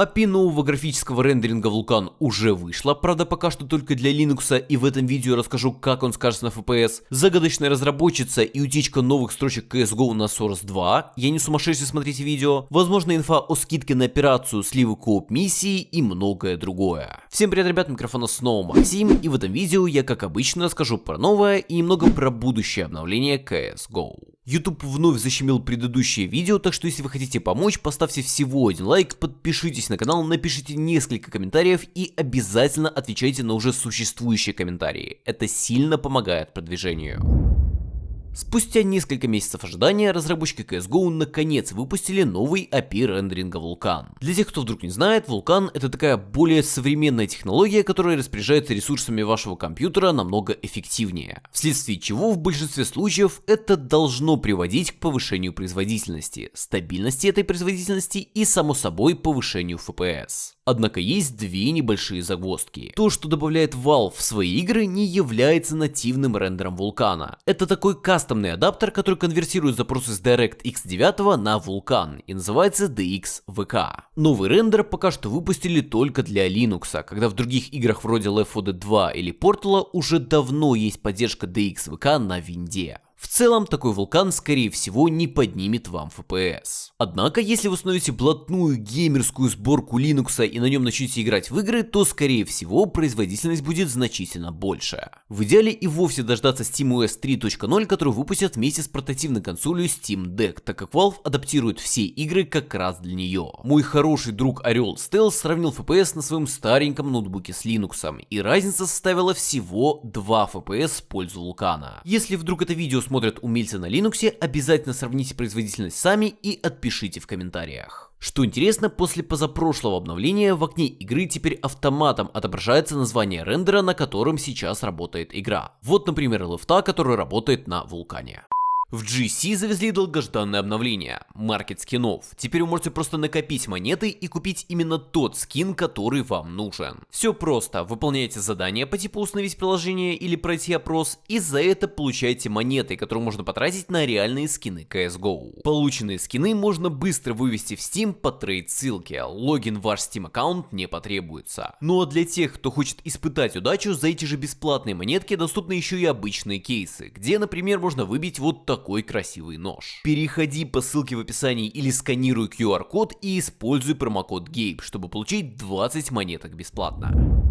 API нового графического рендеринга Vulkan уже вышла, правда пока что только для Linux, и в этом видео расскажу, как он скажется на FPS. Загадочная разработчица и утечка новых строчек CSGO на Source 2. Я не сумасшедший, смотрите видео. Возможно инфа о скидке на операцию, сливы кооп миссии и многое другое. Всем привет, ребят, микрофона снова Максим, и в этом видео я, как обычно, расскажу про новое и немного про будущее обновление CSGO. YouTube вновь защемил предыдущее видео, так что если вы хотите помочь, поставьте всего один лайк, подпишитесь на канал, напишите несколько комментариев и обязательно отвечайте на уже существующие комментарии. Это сильно помогает продвижению. Спустя несколько месяцев ожидания, разработчики CSGO наконец выпустили новый API рендеринга Vulkan. Для тех, кто вдруг не знает, Vulkan это такая более современная технология, которая распоряжается ресурсами вашего компьютера намного эффективнее. Вследствие чего в большинстве случаев это должно приводить к повышению производительности, стабильности этой производительности и само собой повышению FPS. Однако есть две небольшие загвоздки. То, что добавляет Valve в свои игры, не является нативным рендером вулкана. Это такой кастомный адаптер, который конвертирует запросы с DirectX 9 на Vulkan и называется DXVK. Новый рендер пока что выпустили только для Linux, когда в других играх вроде Left 4 Dead 2 или Portal уже давно есть поддержка DXVK на винде. В целом, такой вулкан, скорее всего, не поднимет вам FPS. Однако, если вы установите блатную геймерскую сборку Linux и на нем начнете играть в игры, то, скорее всего, производительность будет значительно больше. В идеале и вовсе дождаться SteamOS 3.0, который выпустят вместе с портативной консолью Steam Deck, так как Valve адаптирует все игры как раз для нее. Мой хороший друг Орел Stealth сравнил FPS на своем стареньком ноутбуке с Linux, и разница составила всего 2 FPS в пользу вулкана. Если вдруг это видео смотрят умельцы на Linux, обязательно сравните производительность сами и отпишите в комментариях. Что интересно, после позапрошлого обновления в окне игры теперь автоматом отображается название рендера, на котором сейчас работает игра. Вот, например, лифта, который работает на вулкане. В GC завезли долгожданное обновление – маркет скинов. Теперь вы можете просто накопить монеты и купить именно тот скин, который вам нужен. Все просто, выполняете задание по типу установить приложение или пройти опрос, и за это получаете монеты, которые можно потратить на реальные скины CSGO. Полученные скины можно быстро вывести в Steam по трейд ссылке, логин в ваш Steam аккаунт не потребуется. Ну а для тех, кто хочет испытать удачу, за эти же бесплатные монетки доступны еще и обычные кейсы, где, например, можно выбить вот такой такой красивый нож. Переходи по ссылке в описании или сканируй QR-код и используй промокод GABE, чтобы получить 20 монеток бесплатно.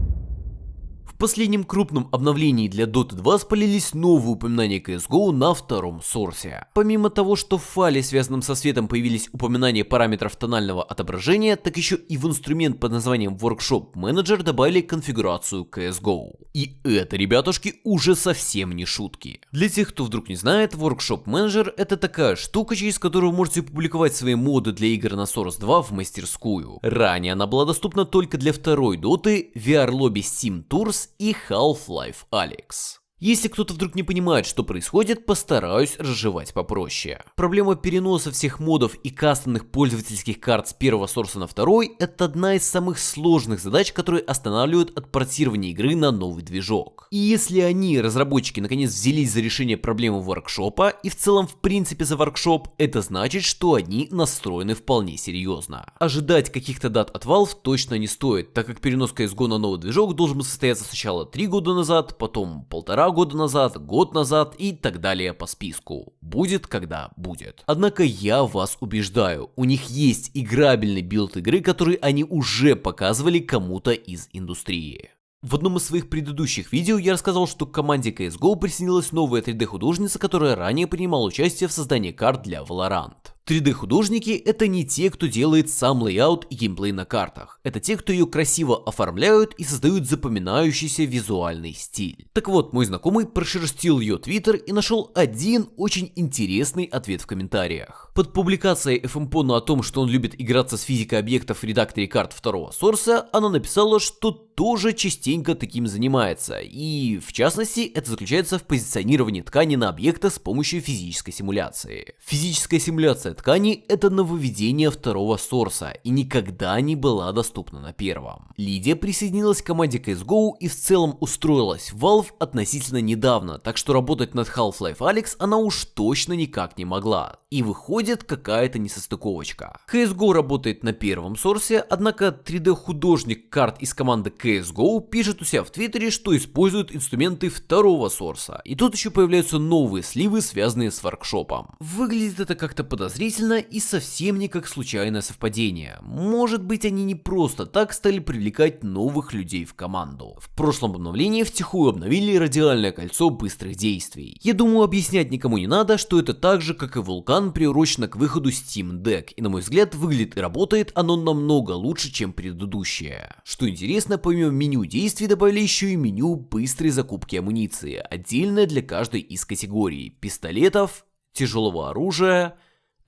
В последнем крупном обновлении для Dota 2 спалились новые упоминания CSGO на втором сорсе. Помимо того, что в файле, связанном со светом, появились упоминания параметров тонального отображения, так еще и в инструмент под названием Workshop Manager добавили конфигурацию CSGO. И это, ребятушки, уже совсем не шутки. Для тех, кто вдруг не знает, Workshop Manager это такая штука, через которую вы можете публиковать свои моды для игр на Source 2 в мастерскую. Ранее она была доступна только для второй доты, VR-лобби Steam Tours и Half-Life Alyx. Если кто-то вдруг не понимает, что происходит, постараюсь разжевать попроще. Проблема переноса всех модов и кастомных пользовательских карт с первого сорса на второй – это одна из самых сложных задач, которые останавливают от портирования игры на новый движок. И если они, разработчики, наконец взялись за решение проблемы воркшопа и в целом в принципе за воркшоп, это значит, что они настроены вполне серьезно. Ожидать каких-то дат от Valve точно не стоит, так как перенос CSGO на новый движок должен состояться сначала 3 года назад, потом полтора года назад, год назад и так далее по списку. Будет, когда будет. Однако я вас убеждаю, у них есть играбельный билд игры, который они уже показывали кому-то из индустрии. В одном из своих предыдущих видео я рассказал, что к команде CSGO присоединилась новая 3D-художница, которая ранее принимала участие в создании карт для Valorant. 3D-художники — это не те, кто делает сам layout и геймплей на картах. Это те, кто ее красиво оформляют и создают запоминающийся визуальный стиль. Так вот, мой знакомый прошерстил ее твиттер и нашел один очень интересный ответ в комментариях. Под публикацией FMPONE о том, что он любит играться с физикой объектов в редакторе карт второго сорса, она написала, что тоже частенько таким занимается, и в частности это заключается в позиционировании ткани на объекты с помощью физической симуляции. Физическая симуляция ткани – это нововведение второго сорса и никогда не была доступна на первом. Лидия присоединилась к команде CSGO и в целом устроилась в Valve относительно недавно, так что работать над Half-Life Alyx она уж точно никак не могла. И выходит какая-то несостыковочка. CSGO работает на первом сорсе, однако 3D-художник карт из команды CSGO пишет у себя в твиттере, что использует инструменты второго сорса. И тут еще появляются новые сливы, связанные с воркшопом. Выглядит это как-то подозрительно и совсем не как случайное совпадение. Может быть они не просто так стали привлекать новых людей в команду. В прошлом обновлении втихую обновили радиальное кольцо быстрых действий. Я думаю объяснять никому не надо, что это так же как и вулкан приурочено к выходу Steam Deck. И на мой взгляд выглядит и работает оно намного лучше чем предыдущее. Что интересно, помимо меню действий добавили еще и меню быстрой закупки амуниции, отдельное для каждой из категорий пистолетов, тяжелого оружия,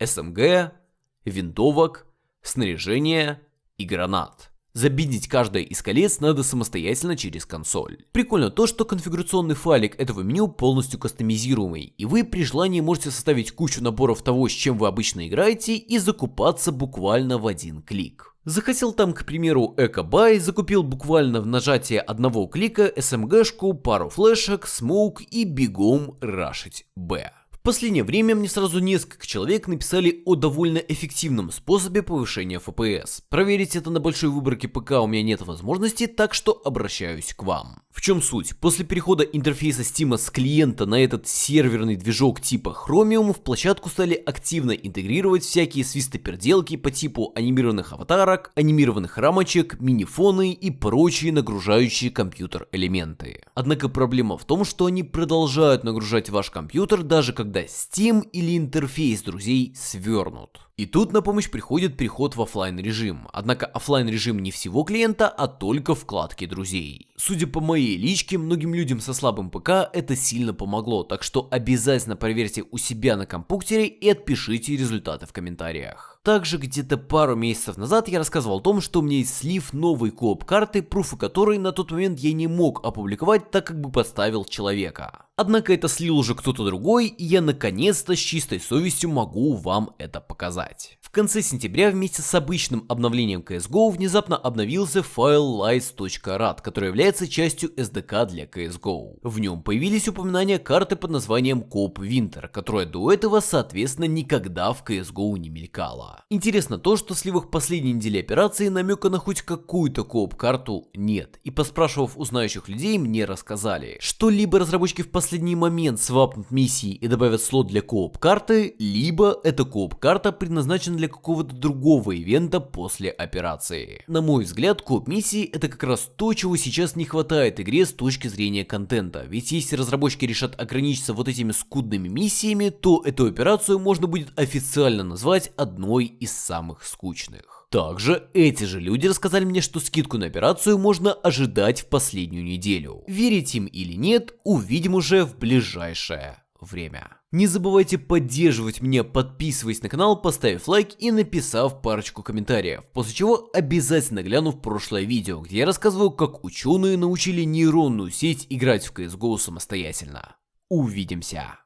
СМГ, винтовок, снаряжения и гранат. Забиндить каждое из колец надо самостоятельно через консоль. Прикольно то, что конфигурационный файлик этого меню полностью кастомизируемый, и вы при желании можете составить кучу наборов того, с чем вы обычно играете, и закупаться буквально в один клик. Захотел там, к примеру, Экобай, закупил буквально в нажатии одного клика СМГшку, пару флешек, смоук и бегом рашить Б. Последнее время мне сразу несколько человек написали о довольно эффективном способе повышения FPS. Проверить это на большой выборке ПК у меня нет возможности, так что обращаюсь к вам. В чем суть? После перехода интерфейса Steam с клиента на этот серверный движок типа Chromium в площадку стали активно интегрировать всякие свистоперделки по типу анимированных аватарок, анимированных рамочек, минифоны и прочие нагружающие компьютер элементы. Однако проблема в том, что они продолжают нагружать ваш компьютер даже когда Steam или интерфейс друзей свернут. И тут на помощь приходит переход в офлайн режим. Однако офлайн режим не всего клиента, а только вкладки друзей. Судя по моей личке, многим людям со слабым ПК это сильно помогло, так что обязательно проверьте у себя на компьютере и отпишите результаты в комментариях. Также где-то пару месяцев назад я рассказывал о том, что у меня есть слив новой кооп карты, пруфы которой на тот момент я не мог опубликовать, так как бы подставил человека. Однако это слил уже кто-то другой, и я наконец-то с чистой совестью могу вам это показать. В конце сентября вместе с обычным обновлением CSGO внезапно обновился файл lights.rad, который является частью SDK для CSGO. В нем появились упоминания карты под названием Coop Winter, которая до этого соответственно никогда в CSGO не мелькала. Интересно то, что в сливах последней недели операции намека на хоть какую-то Coop карту нет, и поспрашивав у знающих людей мне рассказали, что либо разработчики в последний момент свапнут миссии и добавят слот для Coop карты, либо эта Coop карта предназначена для какого-то другого ивента после операции. На мой взгляд, коп миссии это как раз то, чего сейчас не хватает игре с точки зрения контента. Ведь если разработчики решат ограничиться вот этими скудными миссиями, то эту операцию можно будет официально назвать одной из самых скучных. Также эти же люди рассказали мне, что скидку на операцию можно ожидать в последнюю неделю. Верить им или нет, увидим уже в ближайшее время. Не забывайте поддерживать меня, подписываясь на канал, поставив лайк и написав парочку комментариев, после чего обязательно гляну в прошлое видео, где я рассказываю, как ученые научили нейронную сеть играть в CSGO самостоятельно. Увидимся!